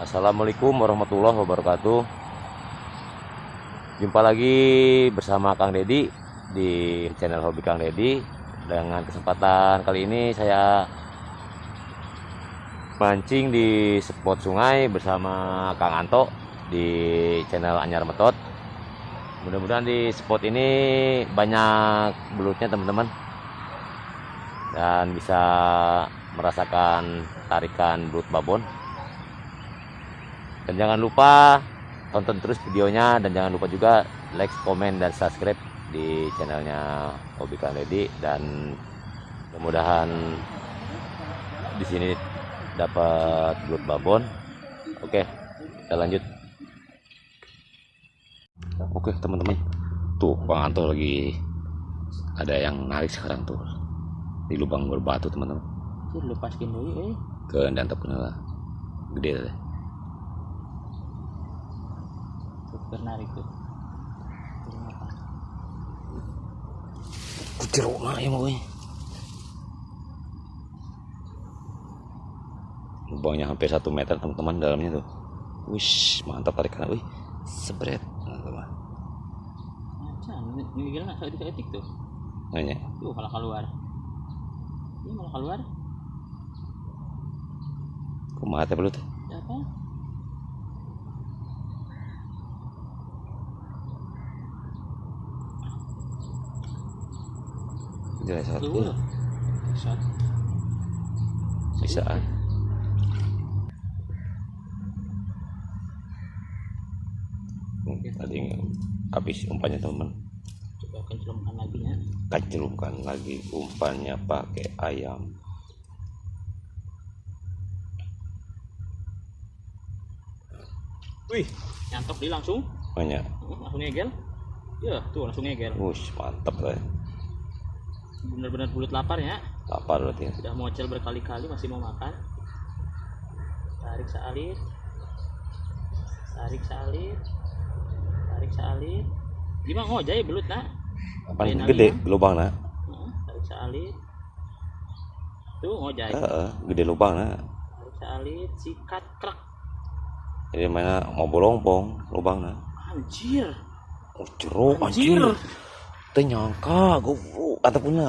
Assalamualaikum warahmatullahi wabarakatuh. Jumpa lagi bersama Kang Dedi Di channel Hobi Kang Dedi Dengan kesempatan kali ini saya Mancing di spot sungai bersama Kang Anto Di channel Anyar Metot. Mudah-mudahan di spot ini banyak belutnya teman-teman. Dan bisa merasakan tarikan belut babon dan jangan lupa tonton terus videonya dan jangan lupa juga like, komen dan subscribe di channelnya Hobi Kang Dedi dan mudah-mudahan di sini dapat belut babon. Oke, kita lanjut. Oke teman-teman, tuh Bang Anto lagi ada yang narik sekarang tuh di lubang berbatu teman-teman. lepaskin dulu eh Ke dan lah gede deh. Bernarik tuh jeruk mah ya mau lubangnya hampir satu meter teman-teman dalamnya tuh. Wish mantap tarikan wih. Sebret teman-teman. Ini gila nggak etik tuh? Nanya. Tuh malah keluar. Ini malah keluar. Kumaha teh belut? Apa jelas satu. Shot bisa ah. Hmm, tadi habis umpannya teman. Coba kencelumkan lagi ya. Kacilumkan lagi umpannya pakai ayam. Wih nyantok dia langsung. Banyak. Hmm, langsung ngegel. Ya tuh langsung ngegel. Wush mantap lah benar-benar bulat lapar ya. Lapar berarti ya. sudah mocel berkali-kali masih mau makan. Tarik salit tarik salit tarik salit gimana? Ngojay belut nak. Apa gede lagi, lubang nah Heeh, tarik salit tuh ngojay Heeh, gede lubang nah tarik salit sikat krak jadi mana mau bolongpong lubang nah anjir. Oh jeruk anjir anjir teu nyangka goblok kata puna.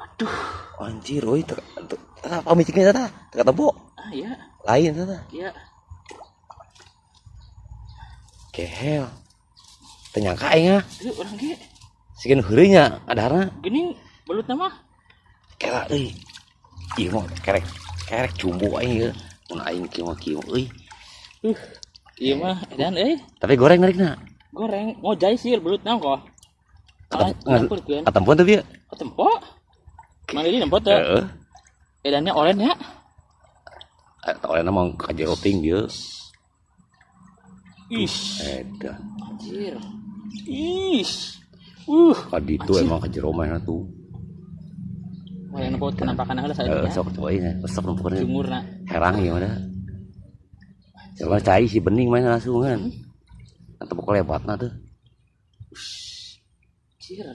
Aduh. Anjir oi teu teu apa miciknya tata? Teu ketemu ah ya lain tata. Ya kehel teu nyangka aing ah. Itu orang ge. Sikeun heureuy nya adarna. Gini belut nama? Kela euy. Ieu mah kerek kerek jumbo aing ieu. Mun aing kieu mah kieu euy. Uh iya mah dan eh tapi goreng narikna. Goreng ngojay sih belut nama kok Nyampur kan katempuan teh bieu ketempo mana ini nempot tuh heeh edannya oren ya Tawalnya mau kajero ting dia. Ish, Edan. anjir. Ish. Uh, Kadi itu emang kajero mainnya tuh. wah yang nempot penampakan lah saya Eh, ya. sok cobain ya. Resep numpuknya. Jumur nak. Herang ya mana. Coba cai si bening main langsung kan. Atau pokok lebatna tuh. Anjir.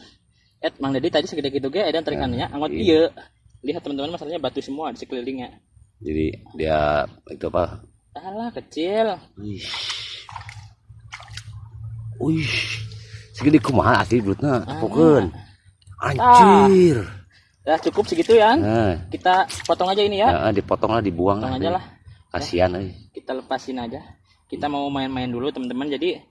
Et Mang Dedi tadi segede gitu ge edan terikannya anggot iya. iya. Lihat teman-teman masalahnya batu semua di sekelilingnya. Jadi dia itu apa? Alah kecil. Wih. Wih. Segede kumaha asli belutna. Tepukeun. Anjir. Ya cukup segitu ya. Nah, Kita potong aja ini ya. ya, dipotong lah, dibuang Potong lah. aja lah. Kasihan euy. Kita lepasin aja. Kita mau main-main dulu teman-teman. Jadi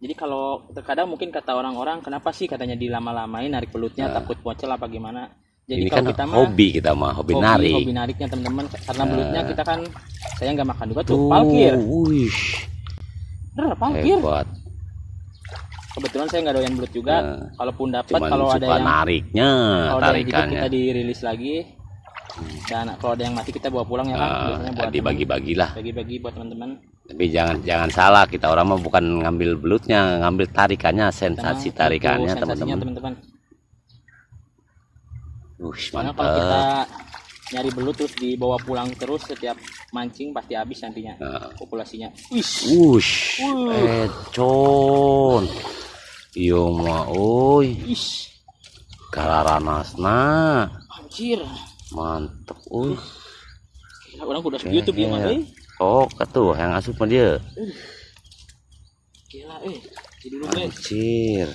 jadi kalau terkadang mungkin kata orang-orang kenapa sih? Katanya dilama-lamain narik belutnya takut bocel apa gimana. Jadi Ini kalau kan kita mah hobi kita mah, hobi, narik. hobi nariknya teman-teman. Karena belutnya kita kan saya nggak makan juga tuh Tuh, palkir wih, bener palkir. Hebat. kebetulan saya nggak doyan belut juga. Nah, kalaupun dapat kalau ada yang nariknya, kalau ada yang hidup tarikannya. kita dirilis lagi dan kalau ada yang mati kita bawa pulang ya kan Ah, biasanya buat dibagi-bagilah. bagi-bagi buat teman-teman Tapi jangan jangan salah kita orang mah bukan ngambil belutnya, ngambil tarikannya, sensasi Karena tarikannya teman-teman. Wush, karena kalau kita nyari belut terus dibawa pulang terus setiap mancing pasti habis nantinya Nah. populasinya wih Wush, Wuh. econ. Iyo mah, oi, Ish, kalaranasna, anjir. mantep, uh. Gila, orang udah YouTube ya, Iya. Oh, tuh yang asup sama dia. Gila, eh. Anjir.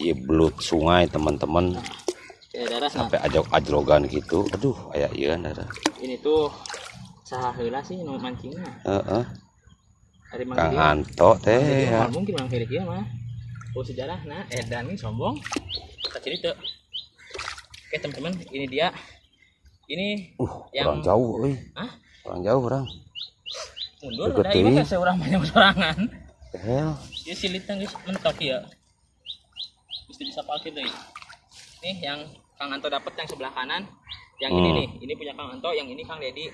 Iya belut sungai teman-teman Ya, darah, nah. sampai ajok ajrogan gitu. Aduh, kayak iya darah. Ini tuh saha heula sih nu mancingnya. Heeh. Dari Mang Kang. Anto teh ya. mungkin Mang Heri kieu mah. Oh sejarah nah edan ini sombong. Kita cerita. Oke teman-teman, ini dia. Ini Uh, Yang- jauh euy. Hah? Kurang jauh orang. mundur udah ini teuing. mah seorang banyak sorangan. Hell. Dia silitnya geus mentok ya. Mesti bisa parkir deh. Nih yang Kang Anto dapat yang sebelah kanan. Yang ini Hmm. nih, ini punya Kang Anto, yang ini Kang Dedi.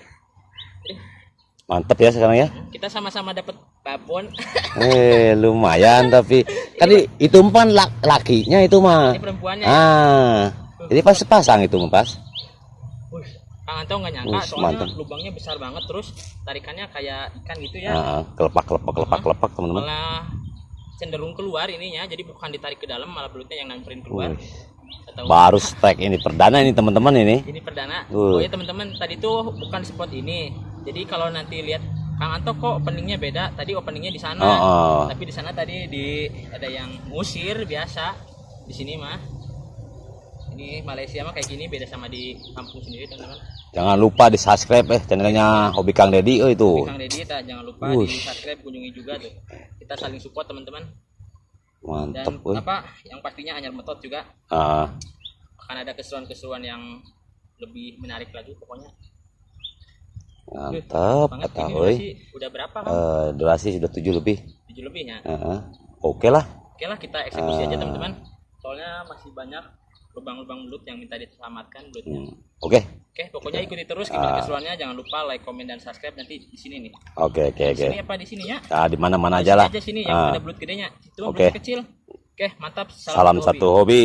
Mantep ya sekarang ya. Kita sama-sama dapat babon. Eh, lumayan tapi kan itu umpan lak lakinya itu mah. ini perempuannya. Ah. Jadi pas sepasang itu mah pas. Kang Anto nggak nyangka soalnya mantap. lubangnya besar banget terus tarikannya kayak ikan gitu ya. Ah, kelepak kelepak kelepak kelepak teman-teman. Malah cenderung keluar ininya, jadi bukan ditarik ke dalam malah belutnya yang nyamperin keluar. Baru strike ini perdana ini teman-teman ini. ini perdana. Oh ya teman-teman, tadi tuh bukan spot ini. Jadi kalau nanti lihat Kang Anto kok openingnya beda. Tadi openingnya di sana. Oh, oh. Tapi di sana tadi di ada yang ngusir biasa. Di sini mah ini Malaysia mah kayak gini beda sama di kampung sendiri teman-teman. Jangan lupa di subscribe eh channelnya Hobi Kang Dedi oh itu. Kang Deddy ta, jangan lupa Wush. di subscribe kunjungi juga tuh kita saling support teman-teman dan Mantap woi. apa yang pastinya Anyar Metot juga Ah, akan ada keseruan-keseruan yang lebih menarik lagi pokoknya mantap kata woi. udah berapa kan Eh, durasi sudah tujuh lebih. tujuh lebih ya Heeh. Oke lah. oke lah kita eksekusi aja Ah. teman-teman soalnya masih banyak lubang-lubang belut yang minta diselamatkan belutnya Hmm. Oke. oke pokoknya ikuti terus gimana Ah. keseruannya jangan lupa like comment dan subscribe nanti di sini nih Oke oke di oke. sini apa di sini ya Ah, di mana-mana Di aja sini lah. aja sini yang Ah. ada belut gedenya itu Oke. belut kecil oke mantap Salam hobi. satu hobi.